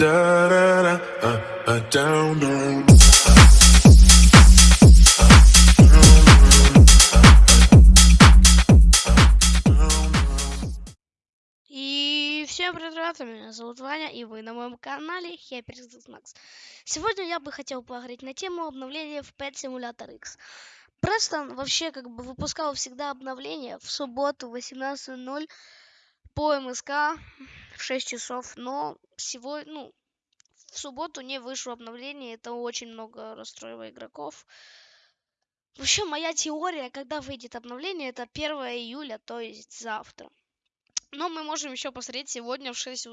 И всем привет, ребята, меня зовут Ваня, и вы на моем канале HyperX Max. Сегодня я бы хотел поговорить на тему обновления в Pet Simulator X. Престон вообще как бы выпускал всегда обновления в субботу в 18.00 по МСК в 6 часов, но сегодня, ну, в субботу не вышло обновление, это очень много расстроило игроков. Вообще, моя теория, когда выйдет обновление, это 1 июля, то есть завтра. Но мы можем еще посмотреть сегодня в 6,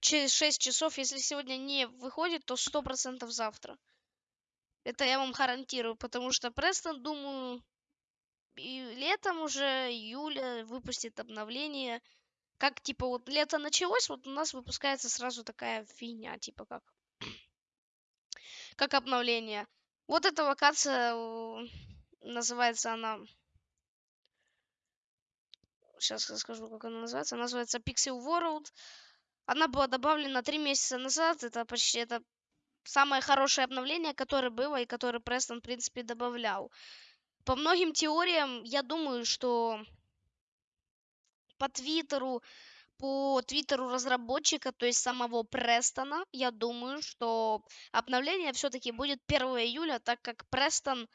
через 6 часов. Если сегодня не выходит, то 100% завтра. Это я вам гарантирую, потому что Престон, думаю, и летом уже, июля, выпустит обновление. Как, типа, вот лето началось, вот у нас выпускается сразу такая фигня, типа, как, как обновление. Вот эта локация, называется она сейчас расскажу, как она называется. Она называется Pixel World. Она была добавлена три месяца назад. Это почти это самое хорошее обновление, которое было и которое Престон, в принципе, добавлял. По многим теориям, я думаю, что по Твиттеру, по Твиттеру разработчика, то есть самого Престона, я думаю, что обновление все-таки будет 1 июля, так как Престон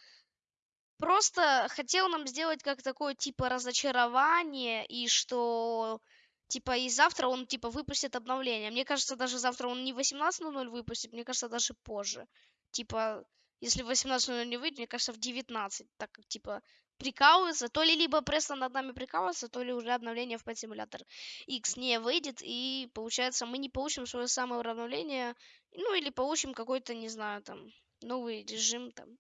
просто хотел нам сделать как такое типа разочарование и что типа и завтра он типа выпустит обновление. Мне кажется, даже завтра он не 18.00 выпустит, мне кажется, даже позже. Типа, если в 18.00 не выйдет, мне кажется, в 19. Так как, типа, прикалывается. То ли либо просто над нами прикалывается, то ли уже обновление в Pet Simulator X не выйдет. И, получается, мы не получим свое самое обновление. Ну, или получим какой-то, не знаю, там, новый режим, там.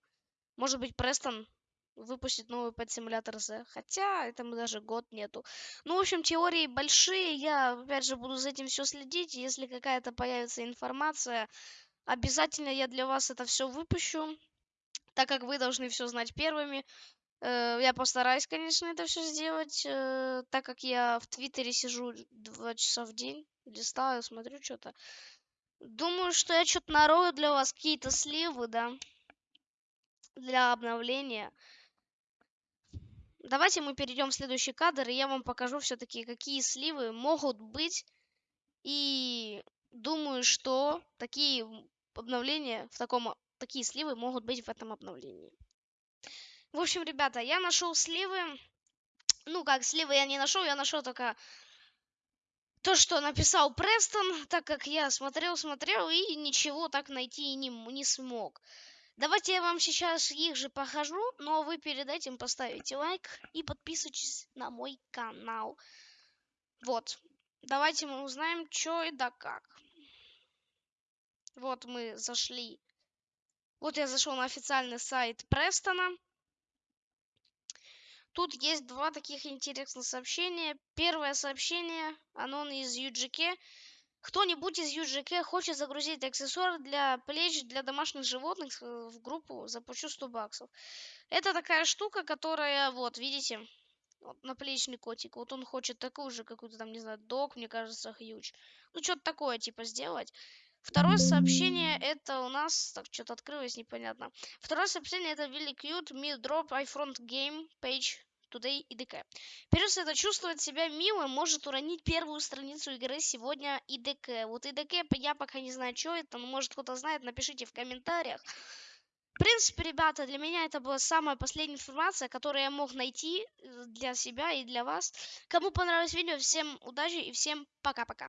Может быть, Престон выпустить новый Pet Simulator Z. Хотя этому даже год нету. Ну, в общем, теории большие. Я, опять же, буду за этим все следить. Если какая-то появится информация, обязательно я для вас это все выпущу. Так как вы должны все знать первыми. Э, я постараюсь, конечно, это все сделать. Э, так как я в Твиттере сижу два часа в день. Листаю, смотрю что-то. Думаю, что я что-то нарою для вас какие-то сливы, да для обновления. Давайте мы перейдем в следующий кадр, и я вам покажу все-таки, какие сливы могут быть. И думаю, что такие обновления в таком... Такие сливы могут быть в этом обновлении. В общем, ребята, я нашел сливы. Ну, как сливы я не нашел, я нашел только то, что написал Престон, так как я смотрел, смотрел и ничего так найти не, не смог. Давайте я вам сейчас их же покажу, но вы перед этим поставите лайк и подписывайтесь на мой канал. Вот. Давайте мы узнаем, что и да как. Вот мы зашли. Вот я зашел на официальный сайт Престона. Тут есть два таких интересных сообщения. Первое сообщение, оно из UGK. Кто-нибудь из UGK хочет загрузить аксессуар для плеч для домашних животных э, в группу, заплачу 100 баксов. Это такая штука, которая, вот, видите, вот, наплечный котик. Вот он хочет такую же, какую-то там, не знаю, док, мне кажется, хьюч. Ну, что-то такое, типа, сделать. Второе сообщение это у нас... Так, что-то открылось, непонятно. Второе сообщение это really cute, me drop iFront game page Today IDK. Перес это чувствовать себя милым, может уронить первую страницу игры сегодня IDK. Вот IDK я пока не знаю, что это, но может кто-то знает, напишите в комментариях. В принципе, ребята, для меня это была самая последняя информация, которую я мог найти э, для себя и для вас. Кому понравилось видео, всем удачи и всем пока-пока.